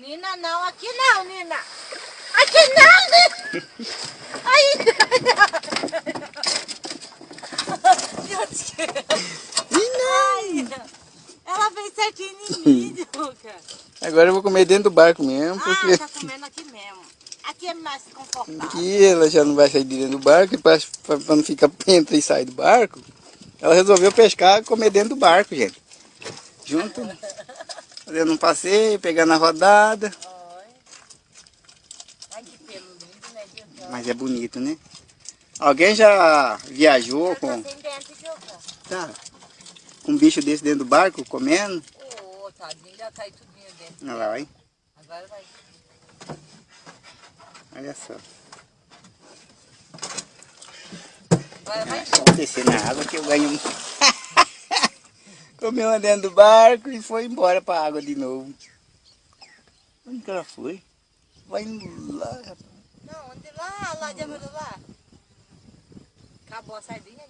Nina, não, aqui não, Nina. Aqui não, Nina. Aí. Nina. Ela fez certinho em mim, Luca. Agora eu vou comer dentro do barco mesmo, porque Ah, tá comendo aqui mesmo. Aqui é mais confortável. aqui ela já não vai sair de dentro do barco, e para não ficar entra e sai do barco, ela resolveu pescar e comer dentro do barco, gente. Junto? Fazendo um passeio, pegando a rodada. Olha. Ai, que pelo lindo, né? Mas é bonito, né? Alguém já viajou com, tá, com um bicho desse dentro do barco, comendo? Ô, tadinho, já caiu tudinho dentro. Olha lá, hein? Agora vai. Olha só. Agora vai. Vou descer na água que eu ganho um. Comeu dentro do barco e foi embora pra água de novo. Onde que ela foi? Vai indo lá, rapaz. Não, onde lá? Lá de lá. Acabou a sardinha?